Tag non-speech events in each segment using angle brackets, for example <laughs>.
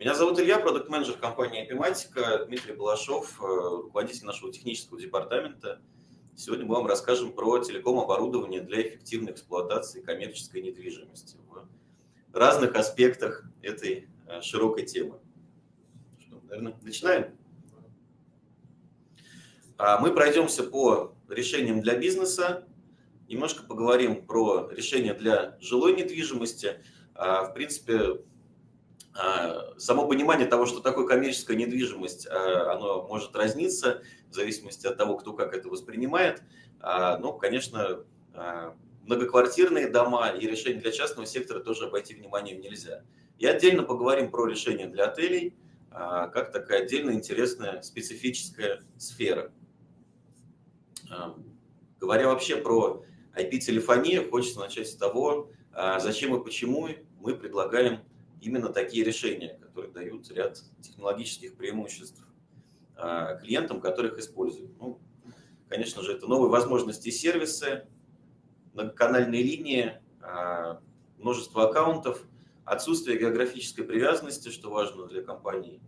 Меня зовут Илья, продукт-менеджер компании Epimatica, Дмитрий Балашов, э, руководитель нашего технического департамента. Сегодня мы вам расскажем про телеком-оборудование для эффективной эксплуатации коммерческой недвижимости в разных аспектах этой э, широкой темы. Что, наверное, начинаем? А мы пройдемся по решениям для бизнеса, немножко поговорим про решения для жилой недвижимости. А, в принципе, само понимание того, что такое коммерческая недвижимость, а, оно может разниться в зависимости от того, кто как это воспринимает. А, ну, конечно, многоквартирные дома и решения для частного сектора тоже обойти вниманием нельзя. И отдельно поговорим про решения для отелей, как такая отдельно интересная специфическая сфера. Говоря вообще про IP-телефонию, хочется начать с того, зачем и почему мы предлагаем именно такие решения, которые дают ряд технологических преимуществ а, клиентам, которых используют. Ну, конечно же, это новые возможности сервисы, многоканальные линии, а, множество аккаунтов, отсутствие географической привязанности, что важно для компаний,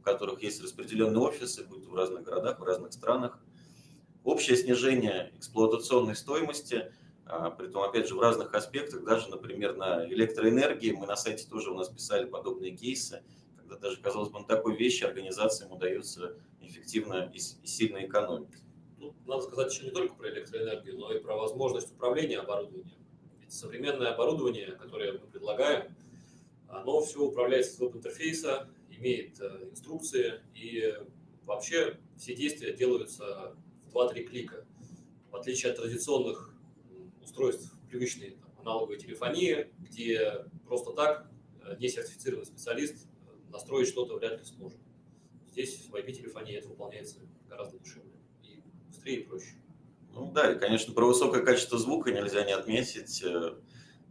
у которых есть распределенные офисы, будь в разных городах, в разных странах, общее снижение эксплуатационной стоимости – притом, опять же, в разных аспектах, даже, например, на электроэнергии, мы на сайте тоже у нас писали подобные кейсы, когда даже, казалось бы, на такой вещи организациям удается эффективно и сильно экономить. Ну, надо сказать еще не только про электроэнергию, но и про возможность управления оборудованием. Ведь современное оборудование, которое мы предлагаем, оно все управляется с веб-интерфейса, имеет э, инструкции, и вообще все действия делаются в 2-3 клика. В отличие от традиционных устройств привычной там, аналоговой телефонии, где просто так э, несертифицированный специалист э, настроить что-то вряд ли сможет. Здесь в IP-телефонии это выполняется гораздо дешевле и быстрее и проще. Ну да, и, конечно, про высокое качество звука нельзя не отметить. Э,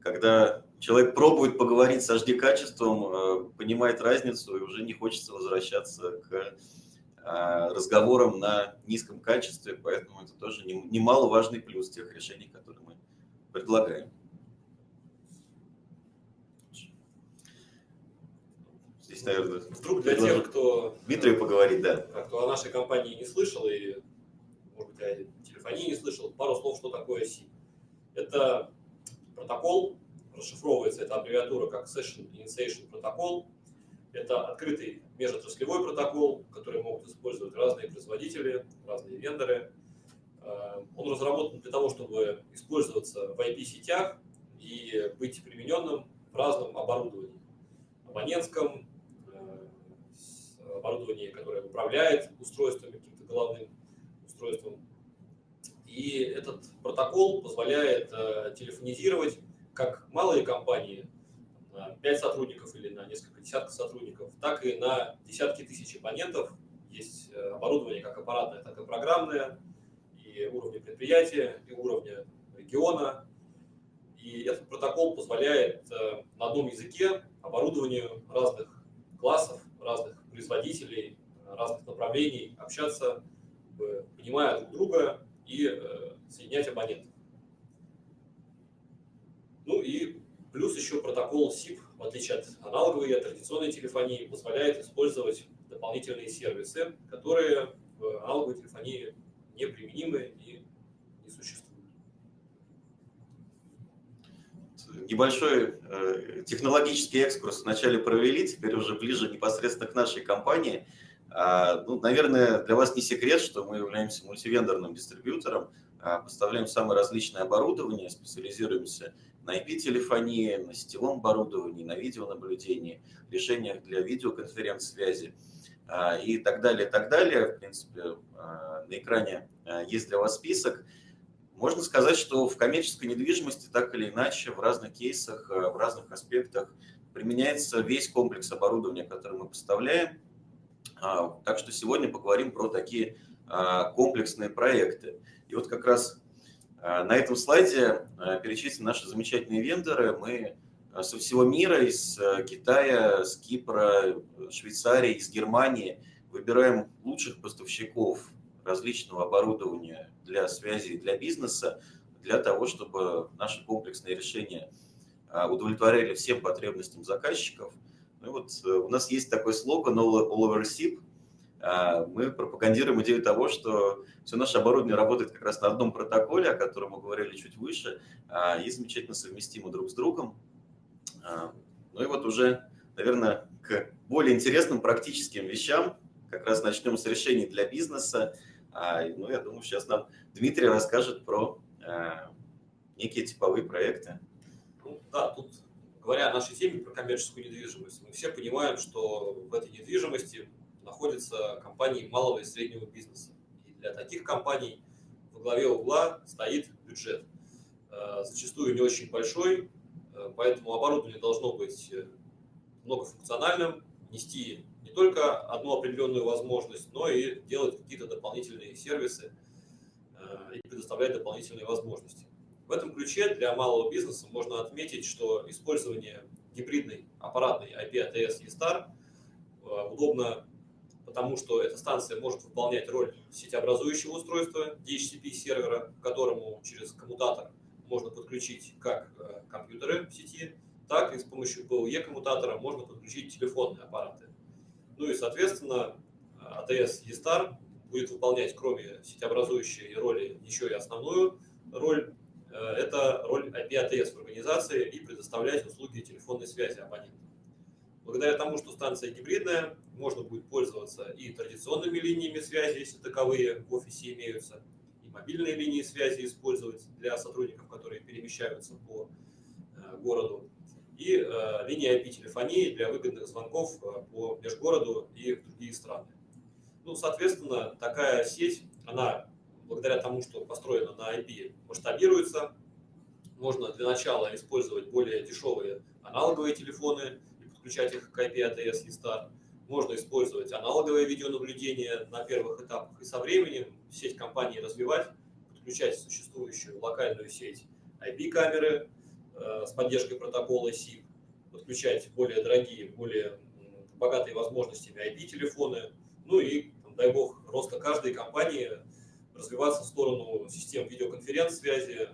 когда человек пробует поговорить с HD-качеством, понимает разницу и уже не хочется возвращаться к разговорам на низком качестве, поэтому это тоже немаловажный плюс тех решений, которые мы предлагаем. Здесь, наверное, вдруг для тех, кто... Дмитрию поговорить, да. Кто о нашей компании не слышал и, может быть, о телефонии не слышал, пару слов, что такое SIP. Это протокол, расшифровывается эта аббревиатура как Session Initiation Protocol. Это открытый межотраслевой протокол, который могут использовать разные производители, разные вендоры. Э, он разработан для того, чтобы использоваться в IP-сетях и быть примененным в разном оборудовании. Абонентском, э, оборудовании, которое управляет устройством, каким-то головным устройством. И этот протокол позволяет э, телефонизировать как малые компании на 5 сотрудников или на несколько десятков сотрудников, так и на десятки тысяч абонентов. Есть оборудование как аппаратное, так и программное, и уровня предприятия, и уровня региона. И этот протокол позволяет э, на одном языке оборудованию разных классов, разных производителей, разных направлений общаться, понимая друг друга и э, соединять абонентов. Ну и плюс еще протокол SIP, в отличие от аналоговой и традиционной телефонии, позволяет использовать дополнительные сервисы, которые в аналоговой телефонии неприменимы и не существуют. Небольшой э, технологический экскурс вначале провели, теперь уже ближе непосредственно к нашей компании. А, ну, наверное, для вас не секрет, что мы являемся мультивендорным дистрибьютором, а, поставляем самое различное оборудование, специализируемся на IP-телефонии, на сетевом оборудовании, на видеонаблюдении, решениях для видеоконференц-связи. А, и так далее, и так далее. В принципе, а, на экране а, есть для вас список. Можно сказать, что в коммерческой недвижимости так или иначе в разных кейсах, в разных аспектах применяется весь комплекс оборудования, который мы поставляем. Так что сегодня поговорим про такие комплексные проекты. И вот как раз на этом слайде перечислены наши замечательные вендоры. Мы со всего мира, из э, Китая, с Кипра, Швейцарии, из Германии выбираем лучших поставщиков различного оборудования для связи для бизнеса, для того, чтобы наши комплексные решения э, удовлетворяли всем потребностям заказчиков. Ну, вот у нас есть такой слоган All Over SIP. Мы пропагандируем идею того, что все наше оборудование работает как раз на одном протоколе, о котором мы говорили чуть выше, и замечательно совместимо друг с другом. Ну и вот уже, наверное, к более интересным практическим вещам как раз начнем с решений для бизнеса. Ну, я думаю, сейчас нам Дмитрий расскажет про некие типовые проекты. Ну, да, тут говоря о нашей теме про коммерческую недвижимость, мы все понимаем, что в этой недвижимости находятся компании малого и среднего бизнеса. И для таких компаний во главе угла стоит бюджет. Зачастую не очень большой, поэтому оборудование должно быть э, многофункциональным, нести не только одну определенную возможность, но и делать какие-то дополнительные сервисы и предоставлять дополнительные возможности. В этом ключе для малого бизнеса можно отметить, что использование гибридной аппаратной IP ATS E-Star удобно, потому что эта станция может выполнять роль сетеобразующего устройства DHCP сервера, к которому через коммутатор можно подключить как э, компьютеры в сети, так и с помощью PoE коммутатора можно подключить телефонные аппараты. Ну и, соответственно, ATS E-Star будет выполнять, кроме сетеобразующей роли, еще и основную роль Э, это роль IP-ATS в организации и предоставлять услуги телефонной связи абонентам. Благодаря тому, что станция гибридная, можно будет пользоваться и традиционными линиями связи, если таковые в офисе имеются, мобильные линии связи использовать для сотрудников, которые перемещаются по э, городу, и э, линии IP-телефонии для выгодных звонков по межгороду и в другие страны. Ну, соответственно, такая сеть, она благодаря тому, что построено на IP, масштабируется. Можно для начала использовать более дешевые аналоговые телефоны и подключать их к IP ATS и STAR. Можно использовать аналоговое видеонаблюдение на первых этапах и со временем сеть компании развивать, подключать существующую локальную сеть IP-камеры э, с поддержкой протокола SIP, подключать более дорогие, более богатые возможностями IP-телефоны, ну и, дай бог, роста каждой компании развиваться в сторону систем видеоконференц-связи,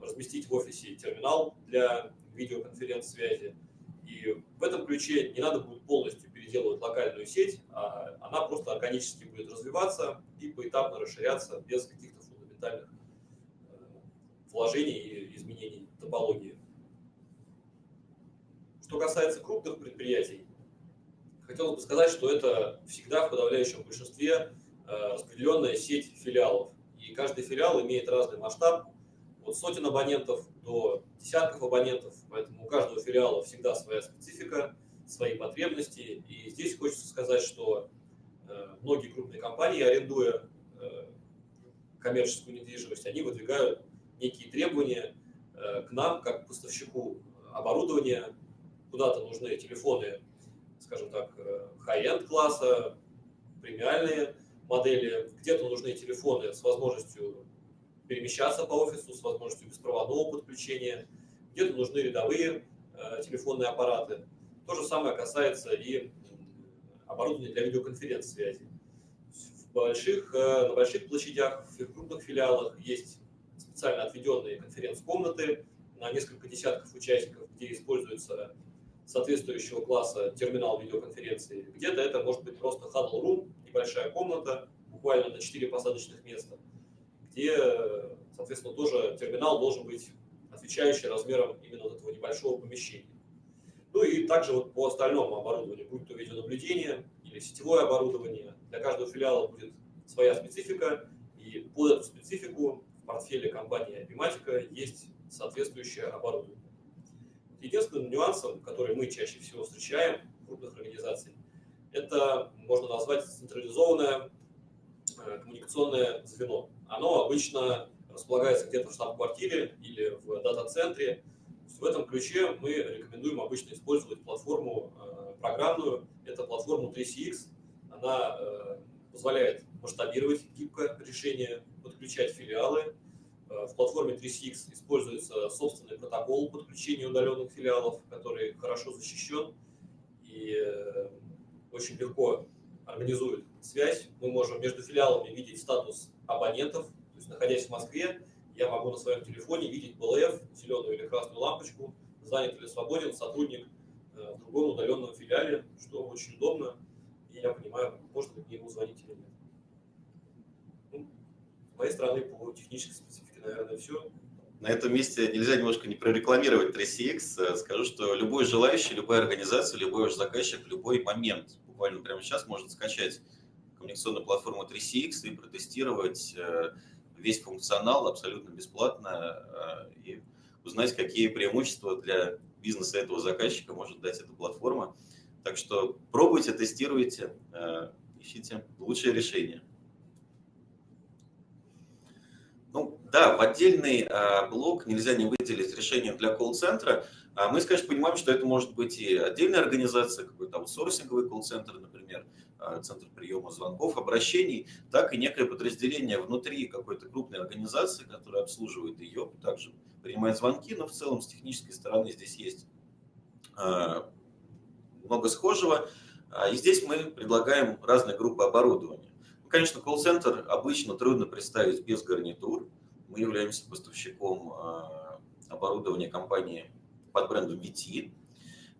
разместить в офисе терминал для видеоконференц-связи. И в этом ключе не надо будет полностью переделывать локальную сеть, а она просто органически будет развиваться и поэтапно расширяться без каких-то фундаментальных э, вложений и изменений топологии. Что касается крупных предприятий, хотелось бы сказать, что это всегда в подавляющем большинстве Э, распределенная сеть филиалов. И каждый филиал имеет разный масштаб, от сотен абонентов до десятков абонентов, поэтому у каждого филиала всегда своя специфика, свои потребности. И здесь хочется сказать, что э, многие крупные компании, арендуя э, коммерческую недвижимость, они выдвигают некие требования к нам, как поставщику оборудования. Куда-то нужны телефоны, скажем так, high-end класса, премиальные модели, где-то нужны телефоны с возможностью перемещаться по офису, с возможностью беспроводного подключения, где-то нужны рядовые э, телефонные аппараты. То же самое касается и оборудования для видеоконференц-связи. В больших, э, на больших площадях, в крупных филиалах есть специально отведенные конференц-комнаты на несколько десятков участников, где используется соответствующего класса терминал видеоконференции. Где-то это может быть просто huddle room, небольшая комната, буквально на 4 посадочных места, где, соответственно, тоже терминал должен быть отвечающий размером именно вот этого небольшого помещения. Ну и также вот по остальному оборудованию, будь то видеонаблюдение или сетевое оборудование, для каждого филиала будет своя специфика, и под эту специфику в портфеле компании Epimatica есть соответствующее оборудование. Единственным нюансом, который мы чаще всего встречаем в крупных организациях, это можно назвать централизованное э, коммуникационное звено. Оно обычно располагается где-то в штаб-квартире или в дата-центре. В этом ключе мы рекомендуем обычно использовать платформу э, программную. Это платформа 3CX. Она э, позволяет масштабировать гибко решение, подключать филиалы. В платформе 3CX используется собственный протокол подключения удаленных филиалов, который хорошо защищен и очень легко организует связь. Мы можем между филиалами видеть статус абонентов. То есть, находясь в Москве, я могу на своем телефоне видеть БЛФ, зеленую или красную лампочку, занят или свободен сотрудник в другом удаленном филиале, что очень удобно, и я понимаю, можно ли ему звонить или нет. Ну, с моей стороны, по технической специфике, наверное, все. На этом месте нельзя немножко не прорекламировать 3CX. Скажу, что любой желающий, любая организация, любой ваш заказчик любой момент, буквально прямо сейчас, может скачать коммуникационную платформу 3CX и протестировать э, весь функционал абсолютно бесплатно э, и узнать, какие преимущества для бизнеса этого заказчика может дать эта платформа. Так что пробуйте, тестируйте, э, ищите лучшее решение. Ну да, в отдельный блок нельзя не выделить решение для колл-центра. А мы, конечно, понимаем, что это может быть и отдельная организация, какой-то аутсорсинговый колл-центр, например, а, центр приема звонков, обращений, так и некое подразделение внутри какой-то крупной организации, которая обслуживает ее, также принимает звонки, но в целом с технической стороны здесь есть а, много схожего. И здесь мы предлагаем разные группы оборудования. Ну, конечно, колл-центр обычно трудно представить без гарнитур. Мы являемся поставщиком оборудования компании под брендом VT.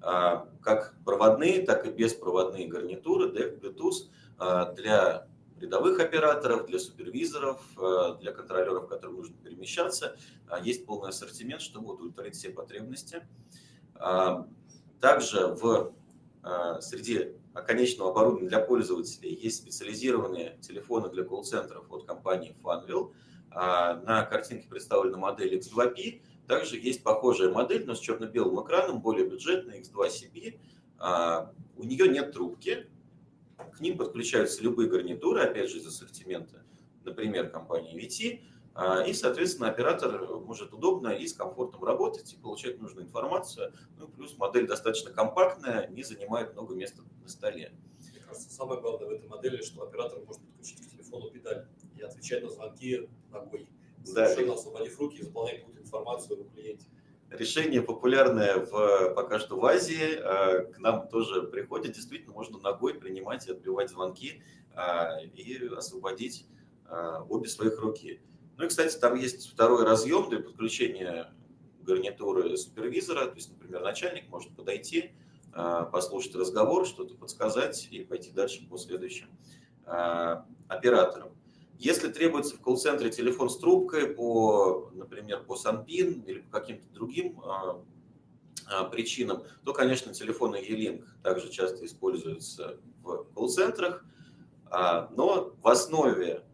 А, как проводные, так и беспроводные гарнитуры DEC, Bluetooth а, для рядовых операторов, для супервизоров, а, для контролеров, которым нужно перемещаться. Есть полный ассортимент, чтобы удовлетворить все потребности. Также в среди конечного оборудования для пользователей есть специализированные телефоны для колл-центров от компании Funwheel. На картинке представлена модель X2P, также есть похожая модель, но с черно-белым экраном, более бюджетная, X2CB. А, у нее нет трубки, к ним подключаются любые гарнитуры, опять же, из ассортимента, например, компании VT, а, и, соответственно, оператор может удобно и с комфортом работать и получать нужную информацию. Ну, плюс модель достаточно компактная, не занимает много места на столе. Мне кажется, самое главное в этой модели, что оператор может подключить к телефону педаль и отвечать на звонки ногой совершенно да. освободив руки и заполнять какую-то информацию о клиенте. Решение популярное в, пока что в Азии, а, к нам тоже приходит. Действительно, можно ногой принимать и отбивать звонки а, и освободить а, обе своих руки. Ну и, кстати, там есть второй разъем для подключения гарнитуры супервизора. То есть, например, начальник может подойти, послушать разговор, что-то подсказать и пойти дальше по следующим операторам. Если требуется в колл-центре телефон с трубкой по, например, по Санпин или по каким-то другим а, а, причинам, то, конечно, телефоны E-Link также часто используются в колл-центрах, а, но в основе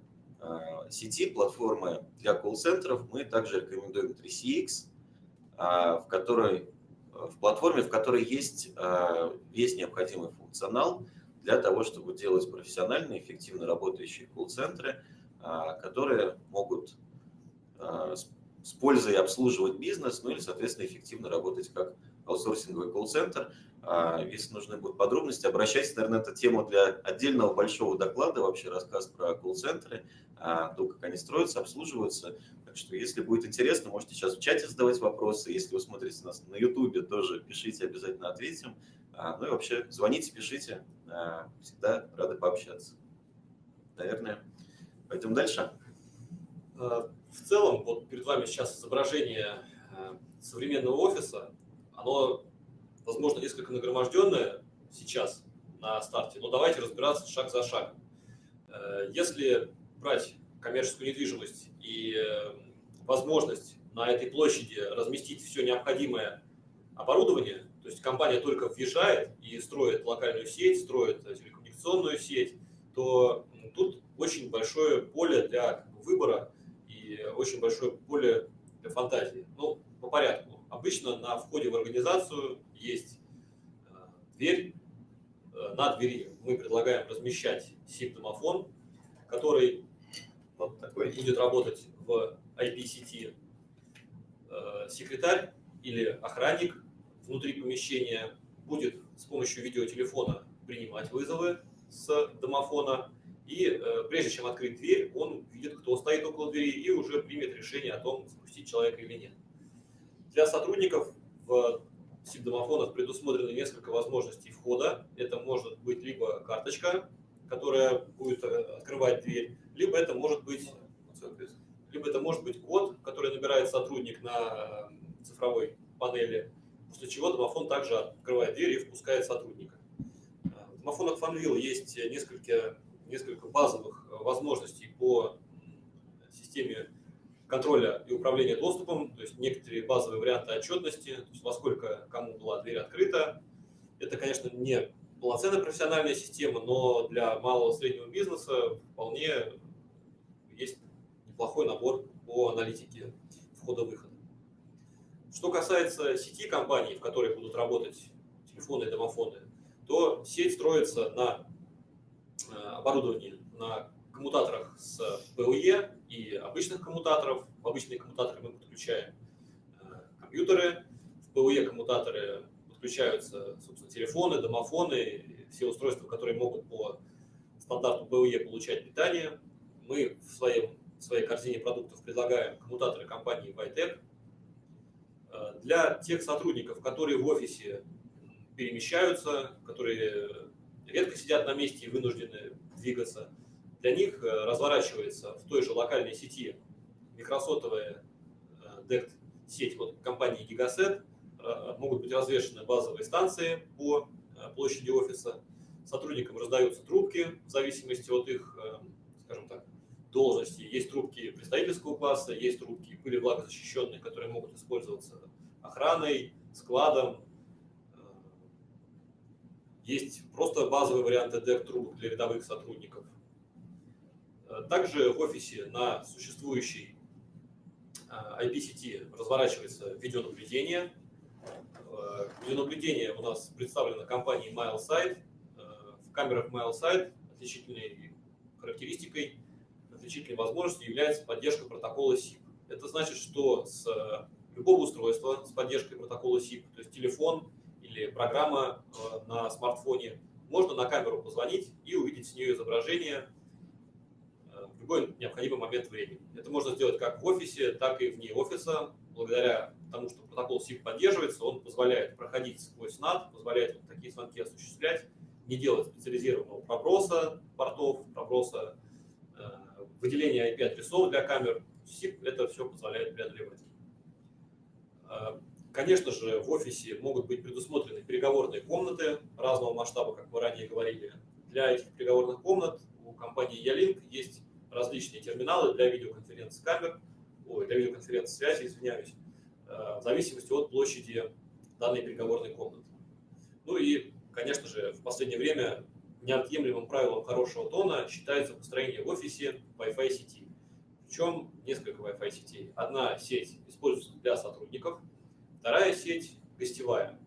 сети платформы для колл-центров мы также рекомендуем 3CX, а, в которой в платформе, в которой есть весь необходимый функционал для того, чтобы делать профессиональные, эффективно работающие колл-центры – которые могут а, с пользой обслуживать бизнес, ну или, соответственно, эффективно работать как аутсорсинговый колл-центр. А, если нужны будут подробности, обращайтесь, наверное, это тема для отдельного большого доклада, вообще рассказ про колл-центры, то, как они строятся, обслуживаются. Так что, если будет интересно, можете сейчас в чате задавать вопросы. Если вы смотрите нас на YouTube, тоже пишите, обязательно ответим. Ну и вообще, звоните, пишите. Всегда рады пообщаться. Наверное, Пойдем дальше. Э, в целом, вот перед вами сейчас изображение э, современного офиса. Оно, возможно, несколько нагроможденное сейчас на старте, но давайте разбираться шаг за шагом. Э, если брать коммерческую недвижимость и возможность на этой площади разместить все необходимое оборудование, то есть компания только въезжает и строит локальную сеть, строит телекоммуникационную сеть, то тут очень большое поле для выбора и очень большое поле для фантазии. Ну, по порядку. Обычно на входе в организацию есть э, дверь. Э, на двери мы предлагаем размещать SIP-домофон, который вот такой будет работать в IP-сети. Э, секретарь или охранник внутри помещения будет с помощью видеотелефона принимать вызовы с домофона и э, прежде чем открыть дверь, он видит, кто стоит около двери, и уже примет решение о том, запустить человека или нет. Для сотрудников в СИП-домофонах предусмотрено несколько возможностей входа. Это может быть либо карточка, которая будет э, открывать дверь, либо это может быть либо это может быть код, который набирает сотрудник на цифровой панели, после чего домофон также открывает дверь и впускает сотрудника. В домофонах FunWheel есть несколько, несколько базовых возможностей по системе контроля и управления доступом, то есть некоторые базовые варианты отчетности, то есть во сколько кому была дверь открыта. Это, конечно, не полноценная профессиональная система, но для малого и среднего бизнеса вполне есть неплохой набор по аналитике входа-выхода. Что касается сети компаний, в которых будут работать телефоны и домофоны, то сеть строится на э, оборудовании, на коммутаторах с PoE и обычных коммутаторов. В обычные коммутаторы мы подключаем э, компьютеры, в PoE коммутаторы подключаются, собственно, телефоны, домофоны, все устройства, которые могут по стандарту PoE получать питание. Мы в, своем, в своей корзине продуктов предлагаем коммутаторы компании Vitec. Э, для тех сотрудников, которые в офисе перемещаются, которые редко сидят на месте и вынуждены двигаться, для них э, разворачивается в той же локальной сети микросотовая DECT э, вот компании Gigaset, э, могут быть развешены базовые станции по площади офиса, сотрудникам раздаются трубки в зависимости от их, скажем так, должности. Есть трубки представительского класса, есть трубки пыли влагозащищенные, которые могут использоваться охраной, складом. Есть просто базовые варианты DEC трубок для рядовых сотрудников. Также в офисе на существующей IP-сети разворачивается видеонаблюдение. Э, видеонаблюдение у нас представлено компанией MileSight. Э, в камерах MileSight отличительной характеристикой, отличительной возможностью является поддержка протокола SIP. Это значит, что с любого устройства с поддержкой протокола SIP, то есть телефон или программа э, на смартфоне, можно на камеру позвонить и увидеть с нее изображение в любой необходимый момент времени. Это можно сделать как в офисе, так и вне офиса. Благодаря тому, что протокол SIP поддерживается, он позволяет проходить сквозь NAT, позволяет вот такие звонки осуществлять, не делать специализированного проброса портов, проброса э, выделения IP-адресов для камер. SIP это все позволяет преодолевать. Конечно же, в офисе могут быть предусмотрены переговорные комнаты разного масштаба, как мы ранее говорили. Для этих переговорных комнат у компании Ялинк есть различные терминалы для видеоконференц-камер, ой, для видеоконференц-связи, извиняюсь, э, в зависимости от площади данной переговорной комнаты. Ну и, конечно же, в последнее время неотъемлемым правилом хорошего тона считается построение в офисе Wi-Fi сети. Причем несколько Wi-Fi сетей. Одна сеть используется для сотрудников, вторая сеть гостевая.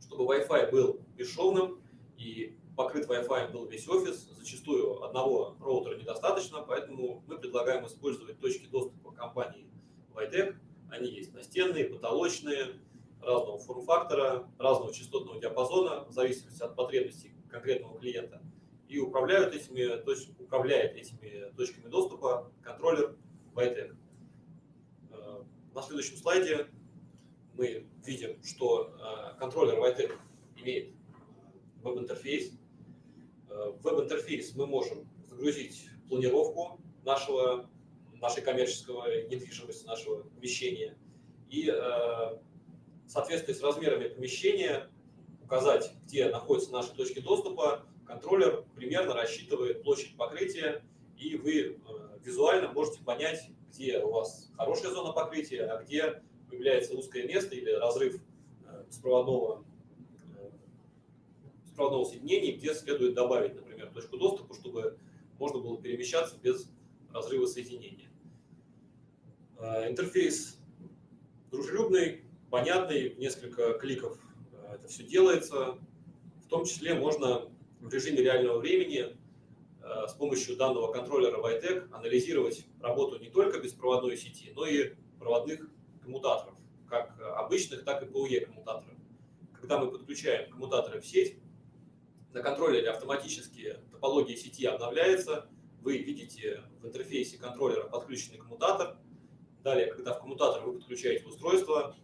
Чтобы Wi-Fi был бесшовным и покрыт Wi-Fi был весь офис, зачастую одного роутера недостаточно, поэтому мы предлагаем использовать точки доступа компании Vitec. Они есть настенные, потолочные, разного форм-фактора, разного частотного диапазона, в зависимости от потребностей конкретного клиента. И управляют этими, точ, управляет этими точками доступа контроллер Vitec. Э, на следующем слайде мы видим, что э, контроллер Vitec имеет веб-интерфейс, Э, в веб-интерфейс мы можем загрузить планировку нашего, нашей коммерческого недвижимости, нашего помещения и э, в соответствии с размерами помещения указать, где находятся наши точки доступа. Контроллер примерно рассчитывает площадь покрытия, и вы э, визуально можете понять, где у вас хорошая зона покрытия, а где появляется узкое место или разрыв беспроводного беспроводного соединения, где следует добавить, например, точку доступа, чтобы можно было перемещаться без разрыва соединения. Э, интерфейс дружелюбный, понятный, несколько кликов э, это все делается. В том числе можно в режиме реального времени э, с помощью данного контроллера Vitec анализировать работу не только беспроводной сети, но и проводных коммутаторов, как обычных, так и PoE коммутаторов. Когда мы подключаем коммутаторы в сеть, на контроллере автоматически топология сети обновляется. Вы видите в интерфейсе контроллера подключенный коммутатор. Далее, когда в коммутатор вы подключаете устройство,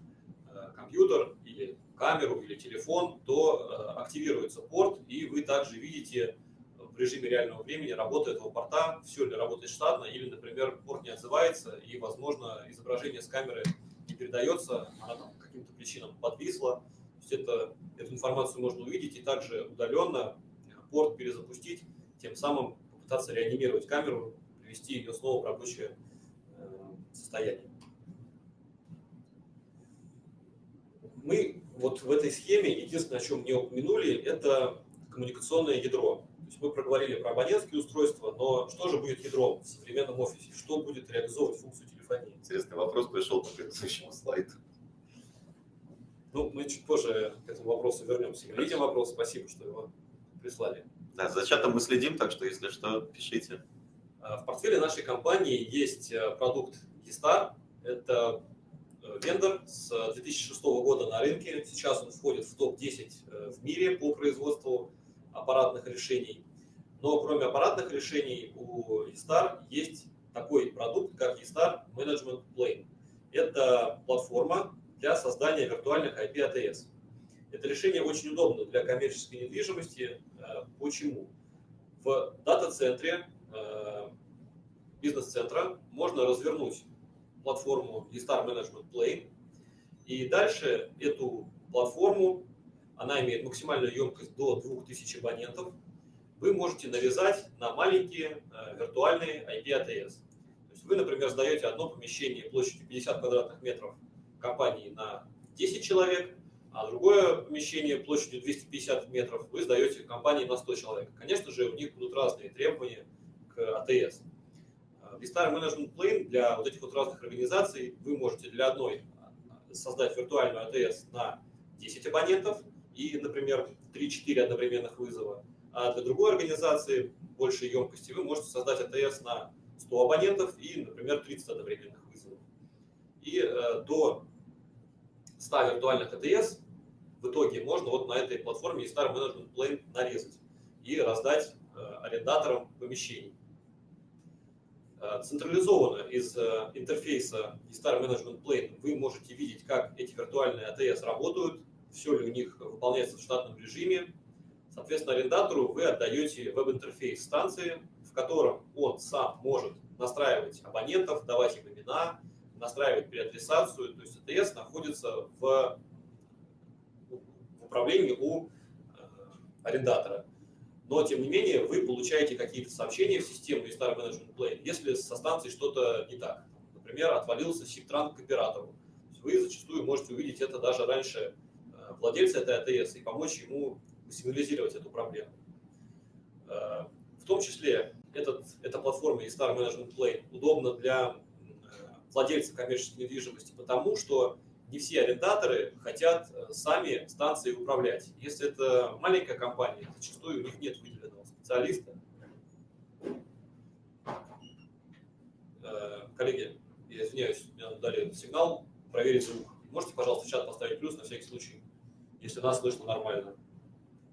э, компьютер или камеру или телефон, то э, активируется порт, и вы также видите в режиме реального времени работу этого порта, все ли работает штатно, или, например, порт не отзывается, и, возможно, изображение с камеры не передается, она там каким-то причинам подвисла. То есть это, эту информацию можно увидеть и также удаленно порт перезапустить, тем самым попытаться реанимировать камеру, привести ее снова в рабочее состояние. Мы вот в этой схеме, единственное, о чем не упомянули, это коммуникационное ядро. То есть мы проговорили про абонентские устройства, но что же будет ядром в современном офисе? Что будет реализовывать функцию телефонии? Интересный вопрос пришел по предыдущему слайду. Ну, мы чуть позже к этому вопросу вернемся. Видим вопрос, спасибо, что его прислали. Да, за чатом мы следим, так что, если что, пишите. А, в портфеле нашей компании есть э, продукт eStar. Это э, вендор с 2006 года на рынке. Сейчас он входит в топ-10 э, в мире по производству аппаратных решений. Но кроме аппаратных решений у eStar есть такой продукт, как eStar Management Plane. Это платформа для создания виртуальных IP ATS. Это решение очень удобно для коммерческой недвижимости. Э, почему? В дата-центре бизнес-центра можно развернуть платформу eStar Management Plane. И дальше эту платформу, она имеет максимальную емкость до 2000 абонентов, вы можете навязать на маленькие э, виртуальные есть вы, например, сдаете одно помещение площадью 50 квадратных метров компании на 10 человек, а другое помещение площадью 250 метров вы сдаете компании на 100 человек. Конечно же, у них будут разные требования к ATS. Vista Management Plane для вот этих вот разных организаций вы можете для одной создать виртуальную АТС на 10 абонентов и, например, 3-4 одновременных вызова, а для другой организации большей емкости вы можете создать АТС на 100 абонентов и, например, 30 одновременных вызовов. И э, до 100 виртуальных АТС в итоге можно вот на этой платформе Star Management Plane нарезать и раздать э, арендаторам помещений. Э, централизованно из э, интерфейса eStar Management Plane вы можете видеть, как эти виртуальные ATS работают, все ли у них выполняется в штатном режиме. Соответственно, арендатору вы отдаете веб-интерфейс станции, котором он сам может настраивать абонентов, давать им имена, настраивать переадресацию. То есть ATS находится в, в управлении у э, арендатора но тем не менее вы получаете какие-то сообщения в систему и Star Management Plane, если со станцией что-то не так. Например, отвалился сиптранк к оператору. Вы зачастую можете увидеть это даже раньше э, владельца этой АТС и помочь ему сигнализировать эту проблему. Э, в том числе этот, эта платформа eStar Management Plane удобна для э, владельцев коммерческой недвижимости, потому что не все арендаторы хотят э, сами станции управлять. Если это маленькая компания, зачастую у них нет выделенного специалиста. Э, коллеги, я извиняюсь, мне дали сигнал проверить звук. Можете, пожалуйста, в чат поставить плюс на всякий случай, если нас слышно нормально.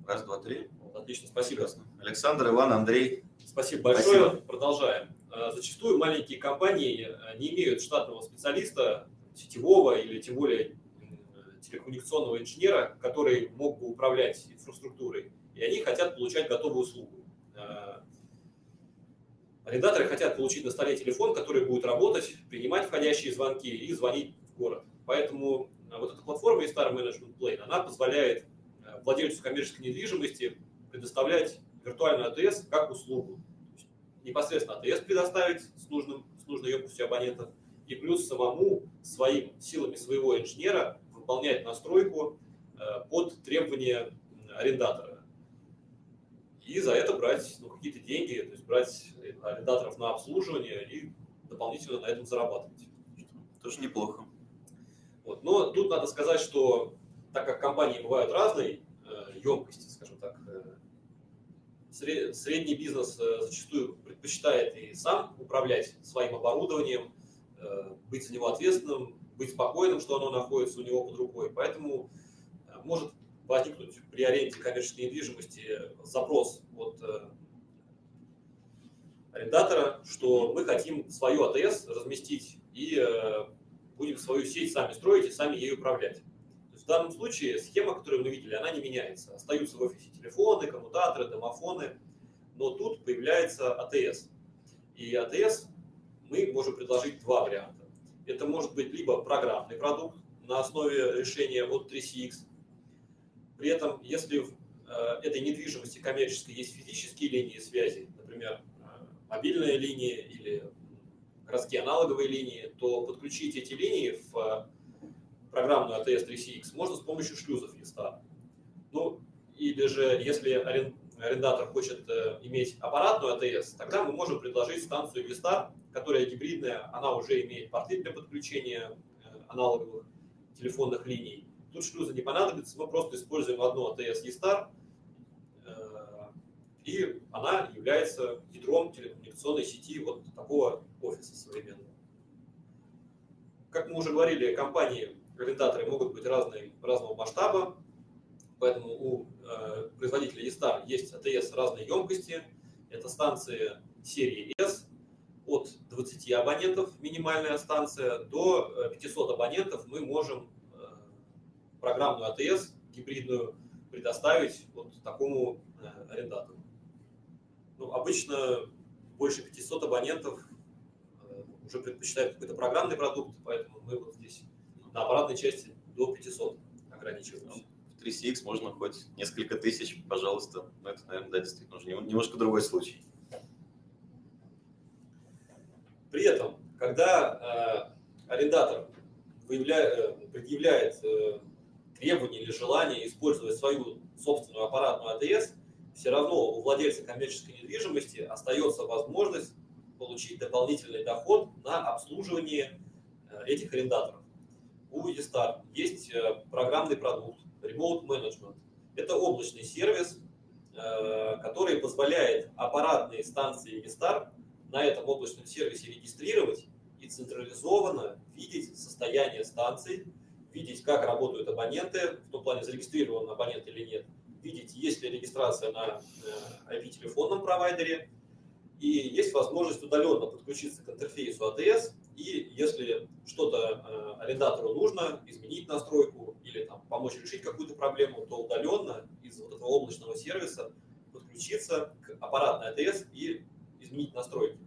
Раз, два, три. Отлично, спасибо. Прекрасно. Александр, Иван, Андрей. Спасибо большое. Спасибо. Продолжаем. Э, зачастую маленькие компании не имеют штатного специалиста, сетевого или тем более телекоммуникационного инженера, который мог бы управлять инфраструктурой, и они хотят получать готовую услугу. Э, арендаторы хотят получить на столе телефон, который будет работать, принимать входящие звонки и звонить в город. Поэтому э, вот эта платформа eStar Management Plane, она позволяет э, владельцу коммерческой недвижимости предоставлять виртуальную АТС как услугу. Непосредственно АТС предоставить с, нужным, с нужной емкостью абонентов – и плюс самому своим силами своего инженера выполнять настройку э, под требования арендатора. И за это брать ну, какие-то деньги, то есть брать арендаторов на обслуживание и дополнительно на этом зарабатывать. Тоже неплохо. Вот. Но тут надо сказать, что так как компании бывают разной э, емкости, скажем так, э, средний бизнес зачастую предпочитает и сам управлять своим оборудованием, Э, быть за него ответственным, быть спокойным, что оно находится у него под рукой. Поэтому э, может возникнуть при аренде коммерческой недвижимости запрос от э, арендатора, что мы хотим свою АТС разместить и будем свою сеть сами строить и сами ею управлять. В данном случае схема, которую мы видели, она не меняется. Остаются в офисе телефоны, коммутаторы, домофоны, но тут появляется АТС. И АТС мы можем предложить два варианта. Это может быть либо программный продукт, на основе решения от 3CX. При этом, если в э, этой недвижимости коммерческой есть физические линии связи, например, э, мобильная линия или городские аналоговые линии, то подключить эти линии в программную ATS 3CX можно с помощью шлюзов листа. Ну, или же, если арендатор хочет э, иметь аппаратную АТС, тогда мы можем предложить станцию Vistar, которая гибридная, она уже имеет порты для подключения э, аналоговых телефонных линий. Тут шлюза не понадобится, мы просто используем одну АТС Vistar, э, и она является ядром телекоммуникационной сети вот такого офиса современного. Как мы уже говорили, компании арендаторы могут быть разные, разного масштаба, Поэтому у э, производителя E-Star есть АТС разной емкости. Это станции серии S от 20 абонентов, минимальная станция, до 500 э, абонентов мы можем э, программную АТС гибридную предоставить вот такому э, арендатору. Ну, обычно больше 500 абонентов э, уже предпочитают какой-то программный продукт, поэтому мы вот здесь на аппаратной части до 500 ограничиваемся. 3CX можно хоть несколько тысяч, пожалуйста. Но это, наверное, да, действительно уже немножко другой случай. При этом, когда э, арендатор выявляет, э, предъявляет э, требование или желание использовать свою собственную аппаратную АТС, все равно у владельца коммерческой недвижимости остается возможность получить дополнительный доход на обслуживание э, этих арендаторов. У Estar есть э, программный продукт, Remote Management. Это облачный сервис, э, который позволяет аппаратные станции Vistar на этом облачном сервисе регистрировать и централизованно видеть состояние станций, видеть, как работают абоненты, в том плане, зарегистрирован абонент или нет, видеть, есть ли регистрация на IP-телефонном э, провайдере, и есть возможность удаленно подключиться к интерфейсу ATS и если что-то э, арендатору нужно, изменить настройку или там, помочь решить какую-то проблему, то удаленно из вот этого облачного сервиса подключиться к аппаратной АТС и изменить настройки.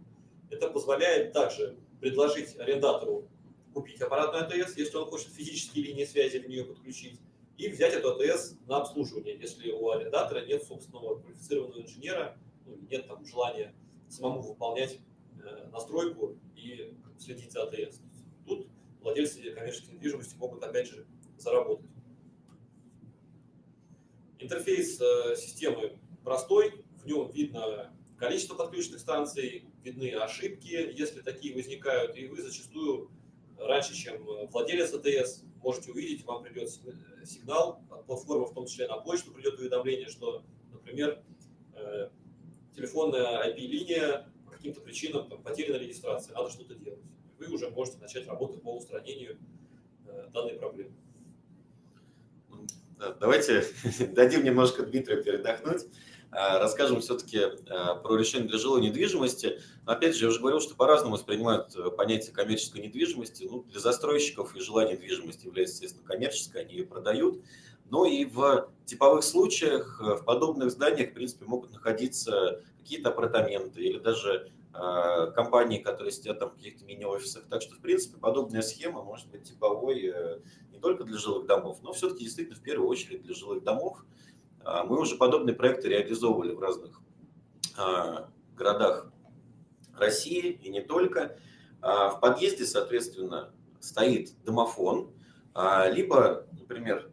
Это позволяет также предложить арендатору купить аппаратную АТС, если он хочет физические линии связи в нее подключить, и взять эту АТС на обслуживание, если у арендатора нет собственного квалифицированного инженера, ну, нет там желания самому выполнять настройку и следить за АТС. Тут владельцы коммерческой недвижимости могут опять же заработать. Интерфейс э, системы простой, в нем видно количество подключенных станций, видны ошибки, если такие возникают, и вы зачастую раньше, чем владелец АТС, можете увидеть, вам придет сигнал от платформы, в том числе на почту придет уведомление, что, например, э, телефонная IP-линия каким-то причинам потеряна регистрация, надо что-то делать. Вы уже можете начать работу по устранению э, данной проблемы. Давайте <laughs> дадим немножко Дмитрию передохнуть. А, расскажем все-таки а, про решение для жилой недвижимости. Опять же, я уже говорил, что по-разному воспринимают э, понятие коммерческой недвижимости. Ну, для застройщиков и жилая недвижимость является, естественно, коммерческой, они ее продают. Но и в типовых случаях э, в подобных зданиях, в принципе, могут находиться какие-то апартаменты или даже э, компании, которые сидят там в каких-то мини-офисах. Так что, в принципе, подобная схема может быть типовой э, не только для жилых домов, но все-таки действительно в первую очередь для жилых домов. Э, мы уже подобные проекты реализовывали в разных городах России и не только. Э, в подъезде, соответственно, стоит домофон, э, либо, например,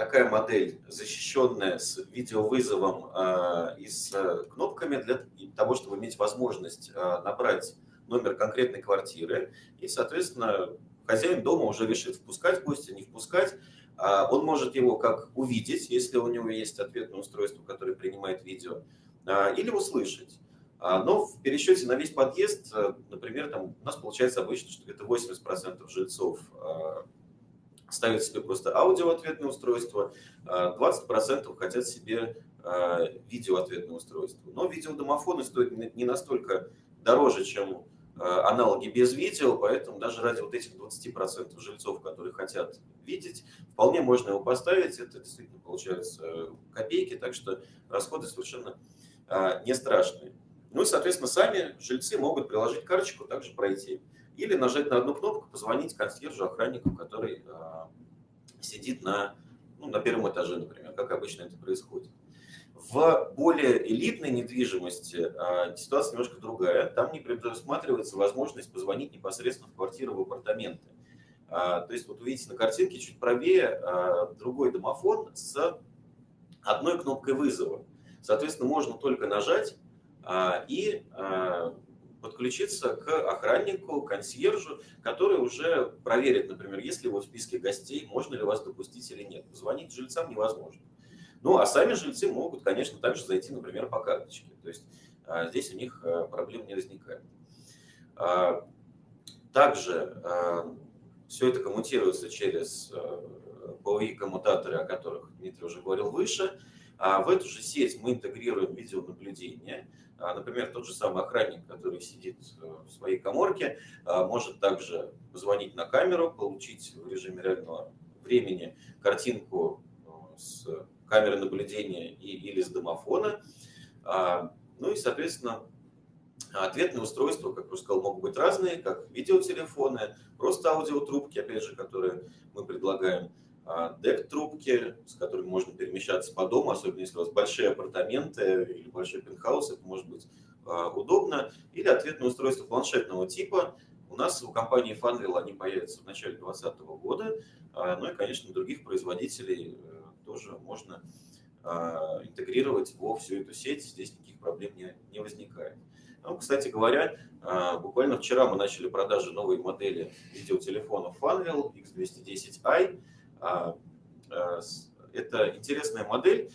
такая модель, защищенная с видеовызовом э, и с э, кнопками для того, чтобы иметь возможность э, набрать номер конкретной квартиры. И, соответственно, хозяин дома уже решит, впускать гостя, не впускать. Э, он может его как увидеть, если у него есть ответное устройство, которое принимает видео, или услышать. Но в пересчете на весь подъезд, например, там у нас получается обычно, что где-то 80% жильцов ставят себе просто аудиоответное устройство, 20% хотят себе а, видеоответное устройство. Но видеодомофоны стоят не настолько дороже, чем а, аналоги без видео, поэтому даже ради вот этих 20% жильцов, которые хотят видеть, вполне можно его поставить, это действительно получаются копейки, так что расходы совершенно а, не страшные. Ну и, соответственно, сами жильцы могут приложить карточку, также пройти. Или нажать на одну кнопку, позвонить консьержу, охраннику, который сидит на, ну, на первом этаже, например, как обычно это происходит. В более элитной недвижимости а, ситуация немножко другая. Там не предусматривается возможность позвонить непосредственно в квартиру, в апартаменты. А, то есть вот вы видите на картинке чуть правее а, другой домофон с одной кнопкой вызова. Соответственно, можно только нажать а, и а, подключиться к охраннику, консьержу, который уже проверит, например, есть ли вы в списке гостей, можно ли вас допустить или нет. Звонить жильцам невозможно. Ну, а сами жильцы могут, конечно, также зайти, например, по карточке. То есть а, здесь у них а, проблем не возникает. А, также все это коммутируется через POI-коммутаторы, о которых Дмитрий уже говорил выше. А в эту же сеть мы интегрируем видеонаблюдение. Например, тот же самый охранник, который сидит в своей коморке, может также позвонить на камеру, получить в режиме реального времени картинку с камеры наблюдения и, или с домофона. А, ну и, соответственно, ответные устройства, как я уже сказал, могут быть разные, как видеотелефоны, просто аудиотрубки, опять же, которые мы предлагаем, а, дек-трубки, с которыми можно перемещаться по дому, особенно если у вас большие апартаменты или большой пентхаус, это может быть а, удобно, или ответные устройства планшетного типа. У нас у компании Funreal они появятся в начале 2020 года, ну и, конечно, других производителей э, тоже можно а, интегрировать во всю эту сеть, здесь никаких проблем не, возникает. Ну, кстати говоря, а, буквально вчера мы начали продажи новой модели видеотелефонов Funreal X210i. А, это интересная модель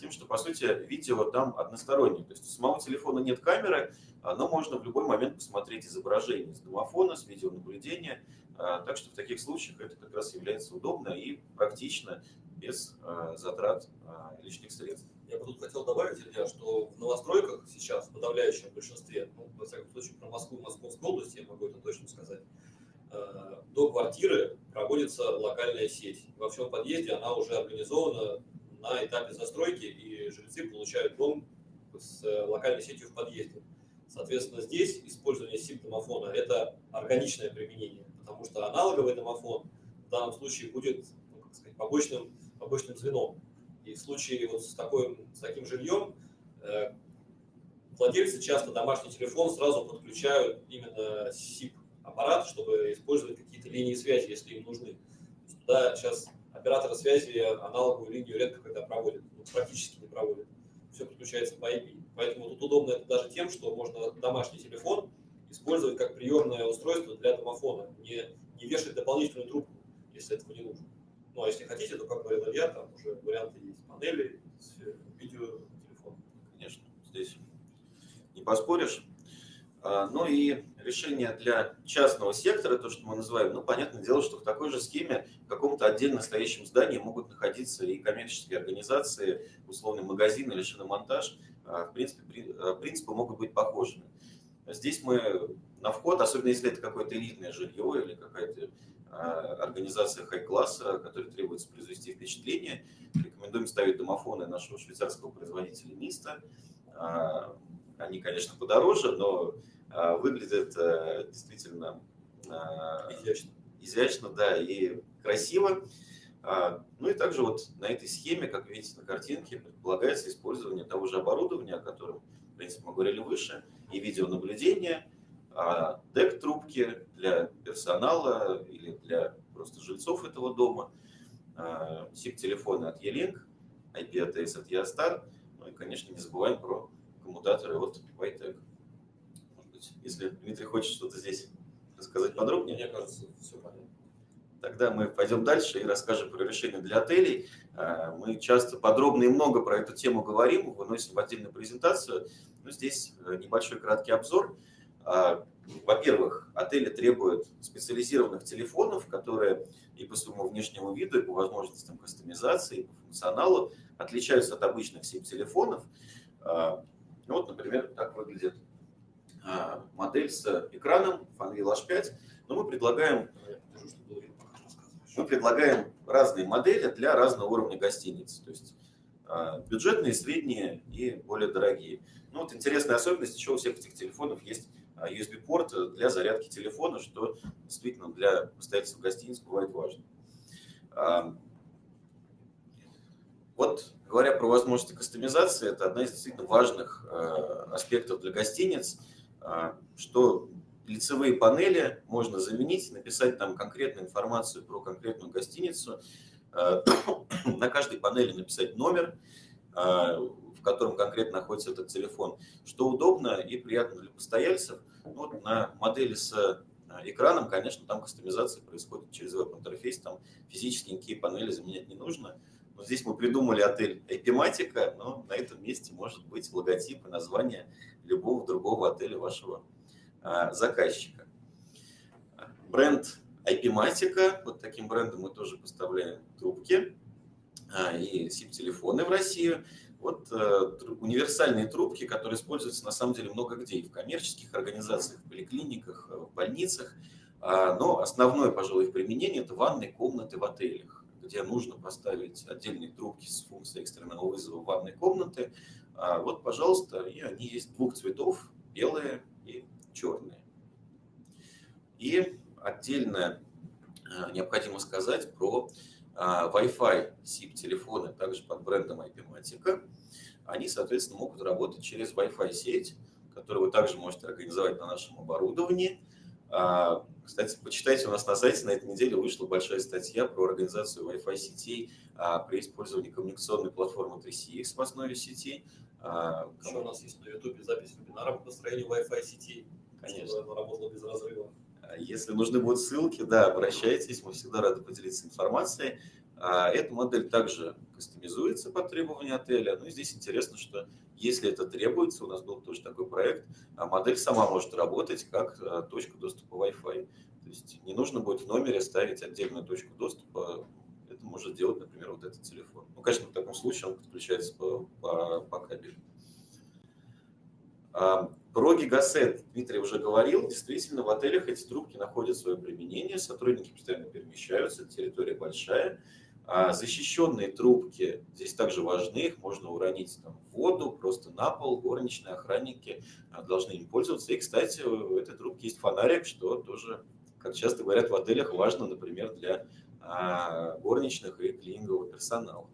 тем, что, по сути, видео там одностороннее. То есть у самого телефона нет камеры, но можно в любой момент посмотреть изображение с домофона, с видеонаблюдения. Так что в таких случаях это как раз является удобно и практично без затрат лишних средств. Я бы тут хотел добавить, Илья, что в новостройках сейчас, в подавляющем большинстве, ну, во всяком случае, про Москву и Московскую область я могу это точно сказать, до квартиры проводится локальная сеть. Во всем подъезде она уже организована на этапе застройки, и жильцы получают дом с локальной сетью в подъезде. Соответственно, здесь использование SIP-домофона – это органичное применение, потому что аналоговый домофон в данном случае будет ну, как сказать, побочным побочным звеном. И в случае вот с, такой, с таким жильем э, владельцы часто домашний телефон сразу подключают именно SIP-аппарат, чтобы использовать какие-то линии связи, если им нужны. Туда сейчас операторы связи аналоговую линию редко когда проводят, ну, практически не проводят. Все подключается по IP. Поэтому тут удобно это даже тем, что можно домашний телефон использовать как приемное устройство для домофона, не, не вешать дополнительную трубку, если этого не нужно. Ну, а если хотите, то, как говорил Илья, там уже варианты есть панели, видео, телефон. Конечно, здесь не поспоришь. А, ну и решение для частного сектора, то, что мы называем, ну, понятное дело, что в такой же схеме в каком-то отдельно стоящем здании могут находиться и коммерческие организации, условный магазин или шиномонтаж. А, в принципе, а, принципы могут быть похожими. Здесь мы на вход, особенно если это какое-то элитное жилье или какая-то организация хай-класса, которой требуется произвести впечатление. Рекомендуем ставить домофоны нашего швейцарского производителя Миста. Они, конечно, подороже, но а, выглядят действительно изящно. изящно, да, и красиво. Ну и также вот на этой схеме, как видите на картинке, предполагается использование того же оборудования, о котором, в принципе, мы говорили выше, и видеонаблюдение, а дек-трубки для персонала или для просто жильцов этого дома, а, SIP-телефоны от E-Link, IP-ATS от Eostar, ну и, конечно, не забываем про коммутаторы от Vitec. Быть, если Дмитрий хочет что-то здесь рассказать подробнее. Мне кажется, все понятно. Тогда мы пойдем дальше и расскажем про решения для отелей. А, мы часто подробно и много про эту тему говорим, выносим в отдельную презентацию. Но здесь э, небольшой краткий обзор. А, во-первых, отели требуют специализированных телефонов, которые и по своему внешнему виду, и по возможностям кастомизации, и по функционалу отличаются от обычных SIM-телефонов. А, вот, например, так выглядит модель с экраном Funreal H5. Но мы предлагаем, мы предлагаем разные модели для разного уровня гостиниц. То есть бюджетные, средние и более дорогие. Ну вот интересная особенность, еще у всех этих телефонов есть USB-порт для зарядки телефона, что действительно для постояльцев гостиниц бывает важно. Вот говоря про возможности кастомизации, это одна из действительно важных аспектов для гостиниц, что лицевые панели можно заменить, написать там конкретную информацию про конкретную гостиницу, <coughs> на каждой панели написать номер, в котором конкретно находится этот телефон, что удобно и приятно для постояльцев. Вот на модели с экраном, конечно, там кастомизация происходит через веб-интерфейс, там физически никакие панели заменять не нужно. Но здесь мы придумали отель Эпиматика, но на этом месте может быть логотип и название любого другого отеля вашего а, заказчика. Бренд Эпиматика, вот таким брендом мы тоже поставляем трубки а, и SIP-телефоны в Россию. Вот э, универсальные трубки, которые используются на самом деле много где, и в коммерческих организациях, в поликлиниках, э, в больницах. А, но основное, пожалуй, их применение – это ванные комнаты в отелях, где нужно поставить отдельные трубки с функцией экстренного вызова ванной комнаты. А, вот, пожалуйста, и они есть двух цветов – белые и черные. И отдельно э, необходимо сказать про а, Wi-Fi SIP-телефоны, также под брендом IP-Matica, они, соответственно, могут работать через Wi-Fi сеть, которую вы также можете организовать на нашем оборудовании. А, кстати, почитайте, у нас на сайте на этой неделе вышла большая статья про организацию Wi-Fi сетей а, при использовании коммуникационной платформы 3CX в основе сетей. Еще у нас есть на YouTube запись вебинара по построению Wi-Fi сетей, Конечно. чтобы она работала без разрыва. Если нужны будут ссылки, да, обращайтесь, мы всегда рады поделиться информацией. А, эта модель также кастомизуется по требованию отеля. Ну и здесь интересно, что если это требуется, у нас был тоже такой проект, а модель сама может работать как а, точка доступа Wi-Fi. То есть не нужно будет в номере ставить отдельную точку доступа, это может делать, например, вот этот телефон. Ну, конечно, в таком случае он подключается по, по, по кабелю. Про гигасет Дмитрий уже говорил. Действительно, в отелях эти трубки находят свое применение, сотрудники постоянно перемещаются, территория большая. А защищенные трубки здесь также важны, их можно уронить там, в воду, просто на пол, горничные охранники а, должны им пользоваться. И, кстати, у этой трубки есть фонарик, что тоже, как часто говорят в отелях, важно, например, для а, горничных и клинингового персонала.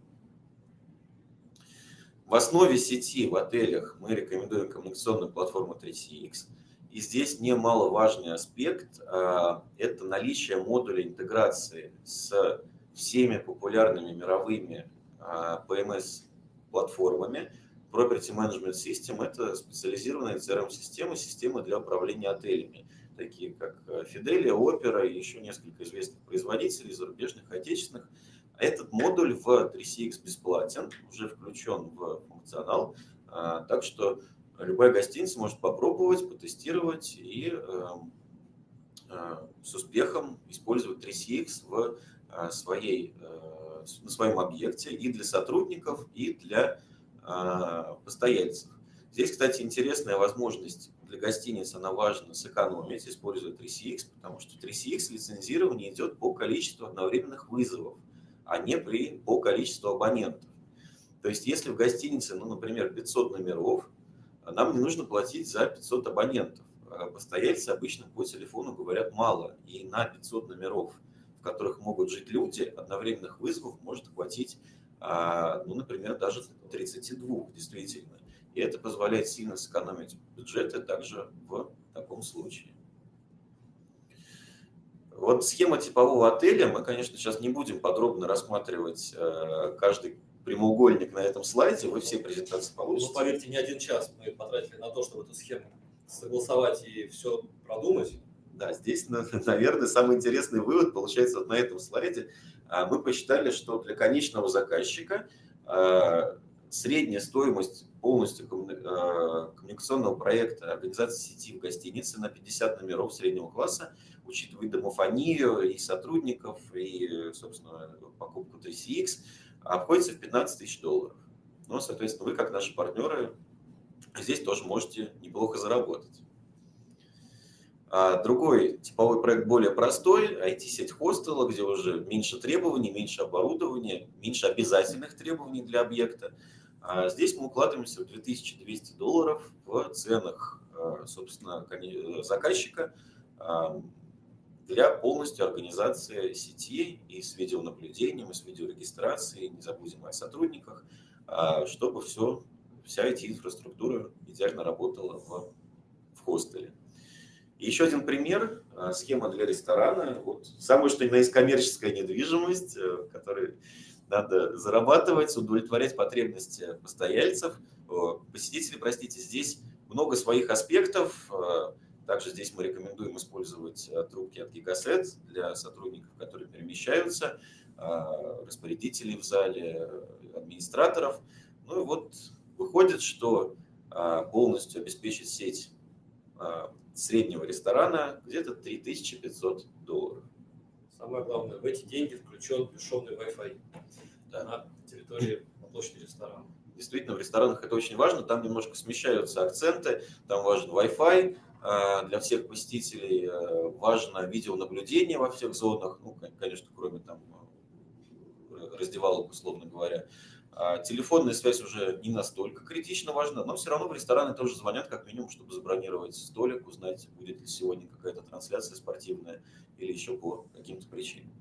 В основе сети в отелях мы рекомендуем коммуникационную платформу 3CX. И здесь немаловажный аспект а, – это наличие модуля интеграции с всеми популярными мировыми а, PMS-платформами. Property Management System – это специализированная CRM-система, система для управления отелями, такие как Fidelia, Opera и еще несколько известных производителей, зарубежных, отечественных – этот модуль в 3CX бесплатен, уже включен в функционал, а, так что любая гостиница может попробовать, потестировать и эм, а, с успехом использовать 3CX в своей, э, на своем объекте и для сотрудников, и для постояльцев. Здесь, кстати, интересная возможность для гостиниц, она важна сэкономить, используя 3CX, потому что 3CX лицензирование идет по количеству одновременных вызовов а не при, по количеству абонентов. То есть если в гостинице, ну, например, 500 номеров, нам не нужно платить за 500 абонентов. Постояльцы обычно по телефону говорят мало, и на 500 номеров, в которых могут жить люди, одновременных вызовов может хватить, а, ну, например, даже 32 действительно. И это позволяет сильно сэкономить бюджеты также в таком случае. Вот схема типового отеля, мы, конечно, сейчас не будем подробно рассматривать э, каждый прямоугольник на этом слайде, вы все презентации получите. Ну, поверьте, не один час мы потратили на то, чтобы эту схему согласовать и все продумать. Да, здесь, <laughs> наверное, самый интересный вывод получается вот на этом слайде. А, мы посчитали, что для конечного заказчика э, средняя стоимость полностью э, коммуникационного проекта организации сети в гостинице на 50 номеров среднего класса учитывая домофонию и сотрудников, и, собственно, покупку 3CX, обходится в 15 тысяч долларов. Но, соответственно, вы, как наши партнеры, здесь тоже можете неплохо заработать. А другой типовой проект более простой, IT-сеть хостела, где уже меньше требований, меньше оборудования, меньше обязательных требований для объекта. А здесь мы укладываемся в 2200 долларов в ценах, а, собственно, заказчика для полностью организации сети и с видеонаблюдением, и с видеорегистрацией, не забудем о сотрудниках, чтобы все, вся эта инфраструктура идеально работала в, в хостеле. Еще один пример, схема для ресторана. Вот самое что ни на есть коммерческая недвижимость, э, которая надо зарабатывать, удовлетворять потребности постояльцев, э, посетителей, простите, здесь много своих аспектов. Э, также здесь мы рекомендуем использовать трубки от Gigaset для сотрудников, которые перемещаются, распорядителей в зале, администраторов. Ну и вот выходит, что полностью обеспечить сеть среднего ресторана где-то 3500 долларов. Самое главное, в эти деньги включен бесшовный Wi-Fi да. на территории на площади ресторана. Действительно, в ресторанах это очень важно, там немножко смещаются акценты, там важен Wi-Fi а, для всех посетителей, а, важно видеонаблюдение во всех зонах, ну, конечно, кроме там раздевалок, условно говоря. А телефонная связь уже не настолько критично важна, но все равно в рестораны тоже звонят как минимум, чтобы забронировать столик, узнать, будет ли сегодня какая-то трансляция спортивная или еще по каким-то причинам.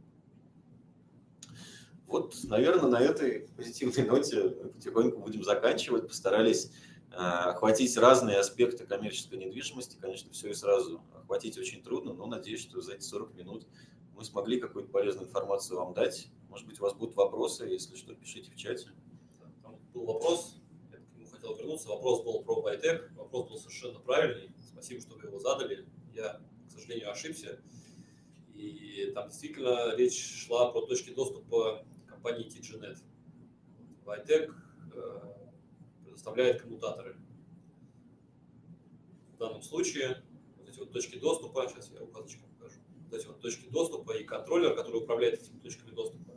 Вот, наверное, на этой позитивной ноте потихоньку будем заканчивать. Постарались э, охватить разные аспекты коммерческой недвижимости. Конечно, все и сразу охватить очень трудно, но надеюсь, что за эти 40 минут мы смогли какую-то полезную информацию вам дать. Может быть, у вас будут вопросы, если что, пишите в чате. Был вопрос, я к нему хотел вернуться. Вопрос был про Байтек. Вопрос был совершенно правильный. Спасибо, что вы его задали. Я, к сожалению, ошибся. И там действительно речь шла про точки доступа компании TGNet. Vitec э, предоставляет коммутаторы. В данном случае вот эти вот точки доступа, сейчас я указочкой покажу, вот эти вот точки доступа и контроллер, который управляет этими точками доступа,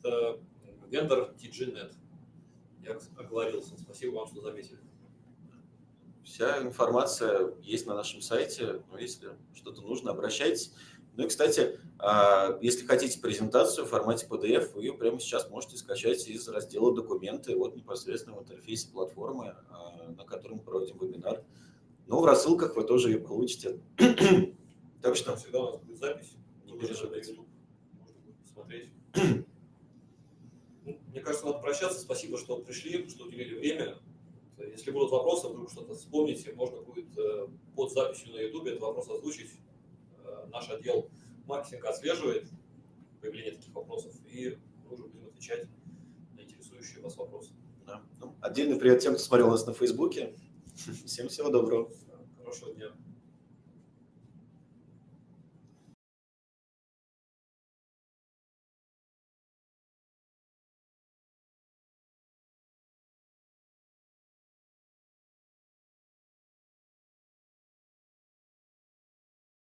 это вендор TGNet. Я оговорился. Спасибо вам, что заметили. Вся информация есть на нашем сайте. Но если что-то нужно, обращайтесь. Ну и, кстати, а, если хотите презентацию в формате PDF, вы ее прямо сейчас можете скачать из раздела «Документы», вот непосредственно в интерфейсе платформы, а, на котором проводим вебинар. Ну, в рассылках вы тоже ее получите. <coughs> Так что всегда у нас будет запись. Не переживайте. смотреть. <coughs> Мне кажется, надо прощаться. Спасибо, что пришли, что уделили время. Если будут вопросы, вдруг что-то вспомните, можно будет э, под записью на YouTube этот вопрос озвучить наш отдел маркетинга отслеживает появление таких вопросов, и мы уже будем отвечать на интересующие вас вопросы. Да. Ну, отдельный привет тем, кто смотрел нас на Фейсбуке. <laughs> Всем всего доброго. Хорошего дня.